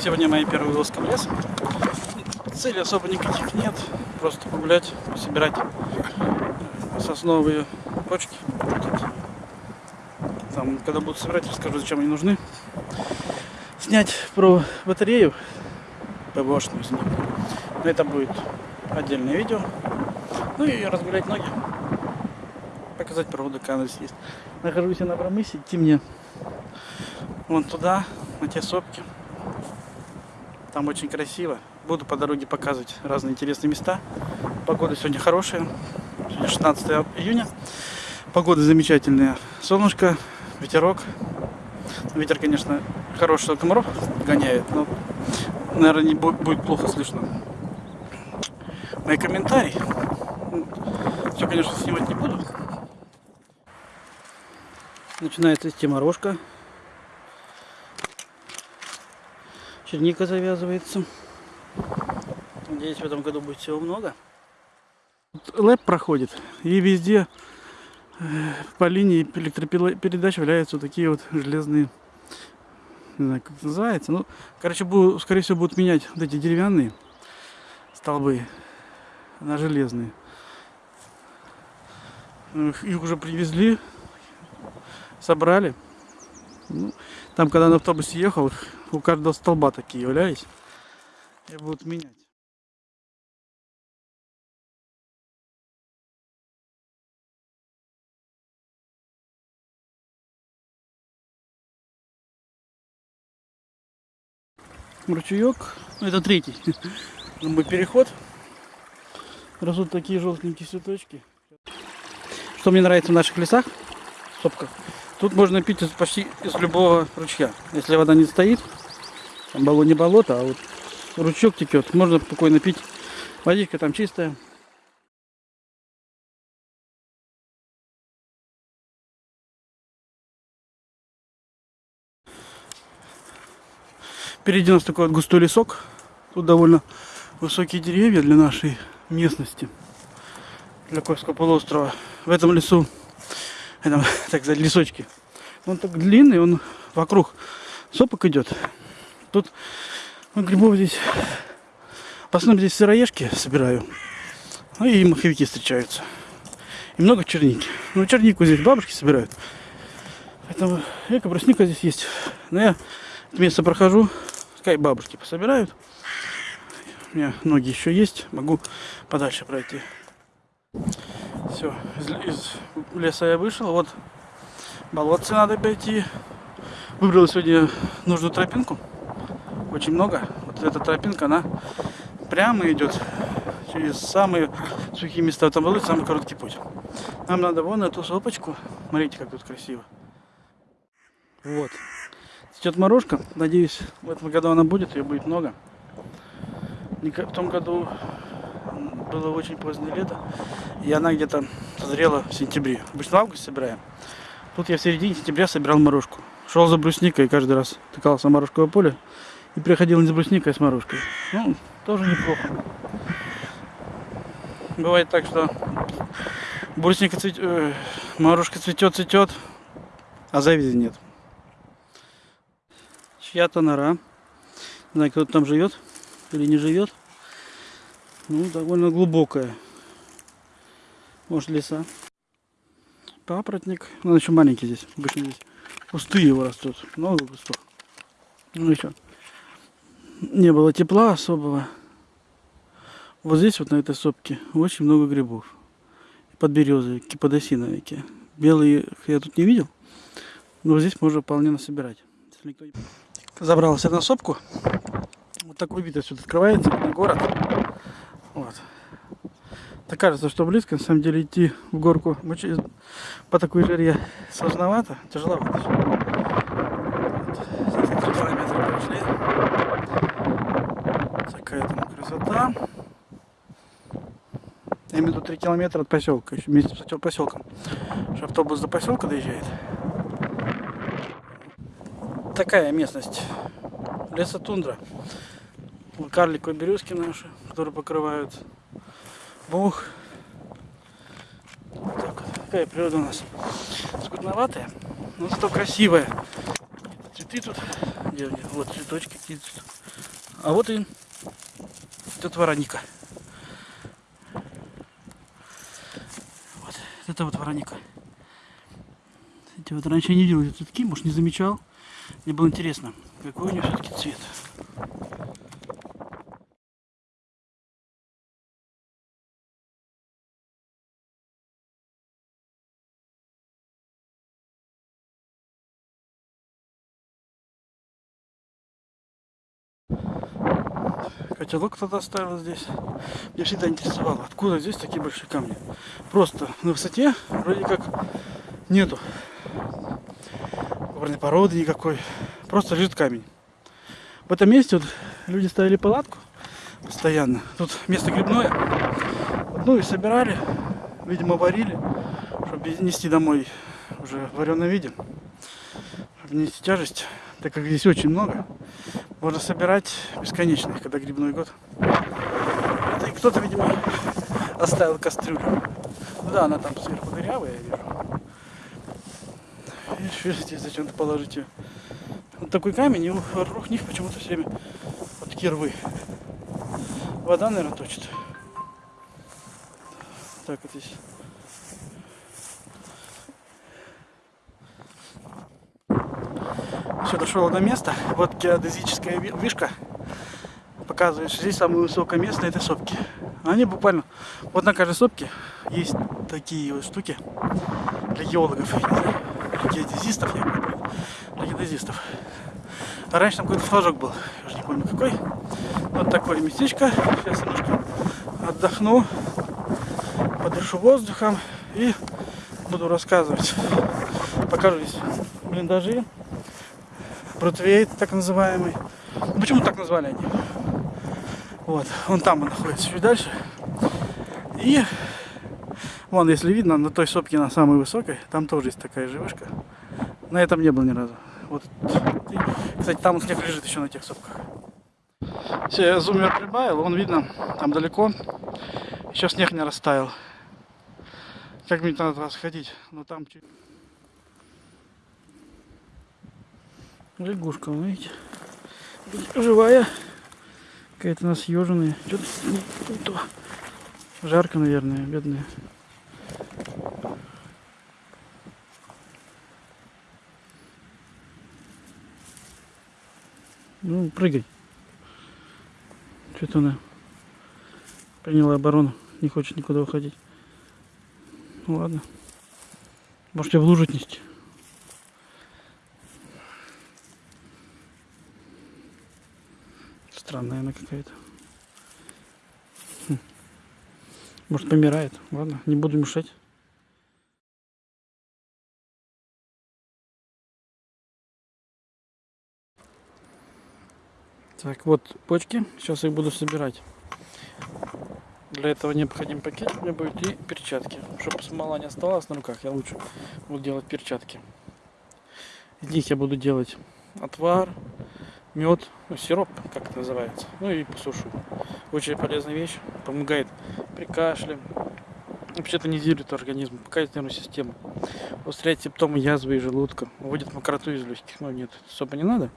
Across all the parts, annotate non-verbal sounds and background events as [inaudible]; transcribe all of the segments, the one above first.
Сегодня моя первая вылазка в лес. Цели особо никаких нет. Просто погулять, собирать сосновые почки. Там, когда буду собирать, расскажу, зачем они нужны. Снять про батарею ПВОшную из них. Но это будет отдельное видео. Ну и разгулять ноги. Показать проводы, какая здесь есть. Нахожусь я на Брамысе, идти мне вон туда, на те сопки. Там очень красиво. Буду по дороге показывать разные интересные места. Погода сегодня хорошая. Сегодня 16 июня. Погода замечательная. Солнышко, ветерок. Ветер, конечно, хороший, что комаров гоняет, но, наверное, не будет плохо слышно. Мои комментарии. Все, конечно, снимать не буду. Начинается стеморожка. Черника завязывается. Надеюсь, в этом году будет всего много. Лэп проходит, и везде э, по линии электропередач валяются вот такие вот железные, не знаю, как это называется. Ну, короче, буду, скорее всего, будут менять вот эти деревянные столбы на железные. Их уже привезли, собрали. Ну, там, когда на автобусе ехал, у каждого столба такие являлись. И будут менять. ручеек. Это третий [laughs] мой переход. Растут такие желтенькие цветочки. Что мне нравится в наших лесах, сопках, тут можно пить почти из любого ручья. Если вода не стоит, там болото не болото, а вот ручеек текет, можно спокойно пить. Водичка там чистая. Впереди у нас такой вот густой лесок. Тут довольно высокие деревья для нашей местности. Для Кольского полуострова. В этом лесу, [laughs] этом, так сказать, лесочки. Он так длинный, он вокруг сопок идет. Тут ну, грибов здесь, в основном здесь сыроежки собираю. Ну и маховики встречаются. И много черники. Ну, чернику здесь бабушки собирают. Поэтому эко брусника здесь есть. Но я это место прохожу, пускай бабушки пособирают. У меня ноги еще есть, могу подальше пройти. Все, из, из леса я вышел, вот болотце надо пойти. Выбрал сегодня нужную тропинку, очень много. Вот эта тропинка, она прямо идет через самые сухие места. Там болоте самый короткий путь. Нам надо вон эту сопочку. Смотрите, как тут красиво. Вот. Цветет морожка. Надеюсь, в этом году она будет, ее будет много. В том году было очень позднее лето, и она где-то созрела в сентябре. Обычно в августе собираем. Тут я в середине сентября собирал морожку. Шел за брусникой и каждый раз тыкался в морожковое поле. И приходил не с брусникой, а с морожкой. Ну, тоже неплохо. Бывает так, что брусника цветет, э, морожка цветет, цветет, а завязи нет чья-то нора. Не знаю, кто там живет или не живет. Ну, довольно глубокая. Может, леса. Папоротник. Ну, он еще маленький здесь. Обычно здесь кусты его растут. Много кустов. Ну, еще. Не было тепла особого. Вот здесь, вот на этой сопке, очень много грибов. Под березой, киподосиновики. Белые я тут не видел. Но здесь можно вполне насобирать. Забрался на сопку. Вот такой вид отсюда открывается на город. Вот. Так кажется, что близко, на самом деле идти в горку по такой жаре сложновато, тяжеловато. Такая там красота. Я имею в виду 3 километра от поселка, еще вместе с поселком. Что автобус до поселка доезжает такая местность. Лесотундра. Карликовые березки наши, которые покрывают бух. Так, такая природа у нас скудноватая, но зато красивая. Цветы тут, где, вот цветочки какие-то А вот и тетя Вероника. Вот, это вот Вероника. Эти вот раньше я не видел эти цветки, может не замечал. Мне было интересно, какой у нее все-таки цвет. Котелок тогда ставил здесь. Меня всегда интересовало, откуда здесь такие большие камни. Просто на высоте вроде как нету горной породы никакой. Просто лежит камень. В этом месте вот люди ставили палатку постоянно. Тут место грибное. Ну и собирали, видимо, варили, чтобы нести домой уже в вареном виде. Чтобы нести тяжесть, так как здесь очень много. Можно собирать бесконечно, когда грибной год. И кто-то, видимо, оставил кастрюлю. Ну да, она там сверху дырявая, я вижу. Видишь, здесь зачем-то положить ее. Вот такой камень, и вокруг них почему-то все время вот такие рвы. Вода, наверное, точит. Так вот здесь. Все, дошел до места. Вот геодезическая вишка показывает, что здесь самое высокое место этой сопки. Они буквально, вот на каждой сопке есть такие вот штуки для геологов, для геодезистов, я для геодезистов. А раньше там какой-то флажок был, я уже не помню какой. Вот такое местечко. Сейчас немножко отдохну, подышу воздухом и буду рассказывать. Покажу здесь блиндажи Бродвей, так называемый. Ну, почему так назвали они? Вот, он там находится чуть дальше. И вон, если видно, на той сопке, на самой высокой, там тоже есть такая же вышка. На этом не был ни разу. Вот, кстати, там снег лежит еще на тех сопках. Все, я зумер прибавил, вон видно, там далеко. Еще снег не растаял. Как мне надо раз ходить, но там чуть... Лягушка, вы видите? Живая. Какая-то у нас еженая. Что-то. Жарко, наверное, бедная. Ну, прыгай. Что-то она приняла оборону. Не хочет никуда уходить. Ну ладно. Можете в лужу отнести. Странная она какая-то. Хм. Может помирает. Ладно, не буду мешать. Так, вот почки. Сейчас их буду собирать. Для этого необходим пакет у меня будет и перчатки. Чтобы смола не осталась на руках, я лучше буду делать перчатки. Из них я буду делать отвар, мед, ну, сироп, как это называется, ну и посушу. Очень полезная вещь, помогает при кашле, вообще тонизирует организм, покает нервную систему, устраняет симптомы язвы и желудка, выводит мокроту из легких, но нет, особо не надо.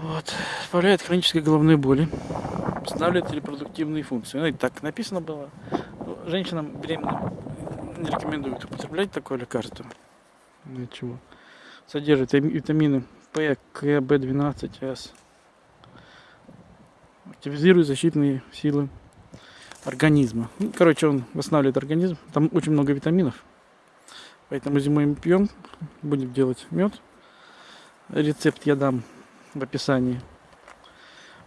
Вот. Справляет хронической головной боли, восстанавливает репродуктивные функции. Ну и так написано было. Ну, женщинам беременным не рекомендуют употреблять такое лекарство. Ничего. Содержит витамины П, К, В12, С. Активизирует защитные силы организма. Ну, короче, он восстанавливает организм. Там очень много витаминов. Поэтому зимой мы пьем. Будем делать мед. Рецепт я дам в описании.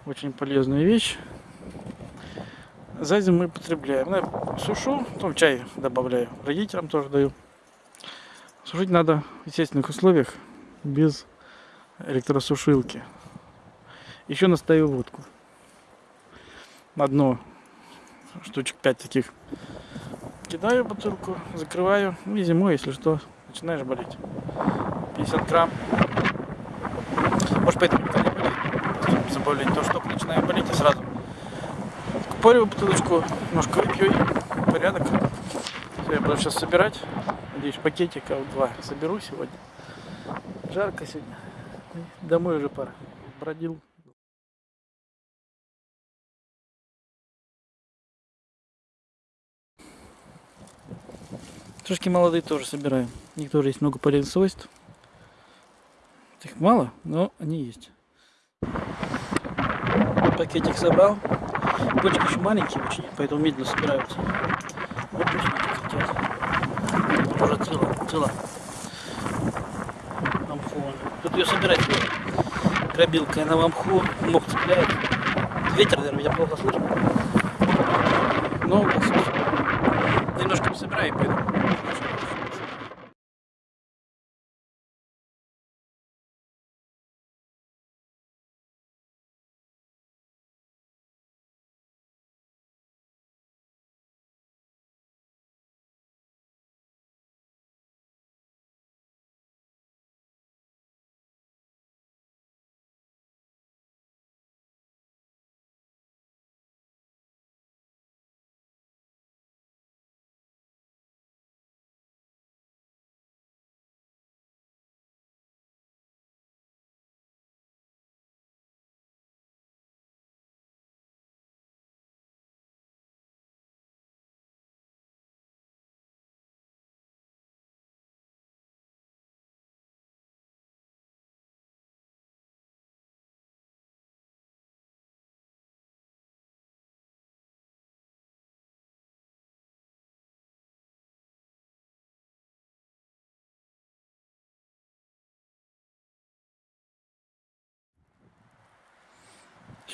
Очень полезная вещь. За зиму мы потребляем. Я сушу, потом чай добавляю. Родителям тоже даю. Сушить надо в естественных условиях, без электросушилки. Еще настаю водку. На дно штучек 5 таких. Кидаю бутылку, закрываю. И зимой, если что, начинаешь болеть. 50 грамм. Может поэтому никто не болеет. Заболеть то, что начинаю болеть, и сразу купориваю бутылочку, немножко выпью и порядок. Все, я буду сейчас собирать. Надеюсь, пакетиков два соберу сегодня. Жарко сегодня. Домой уже пора. Бродил. Тушки молодые тоже собираем. У них тоже есть много полезных свойств. Их мало, но они есть. Пакетик собрал. Почки еще маленькие очень, поэтому медленно собираются. Вот почему. Уже цела, цела. Там холодно. Тут ее собирать дробилкой на мамху, мох цепляет. Ветер, наверное, меня плохо слышно. Но немножко собираю и пойду.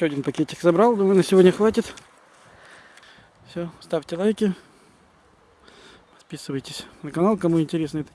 Еще один пакетик забрал, думаю, на сегодня хватит. Все, ставьте лайки, подписывайтесь на канал, кому интересно это.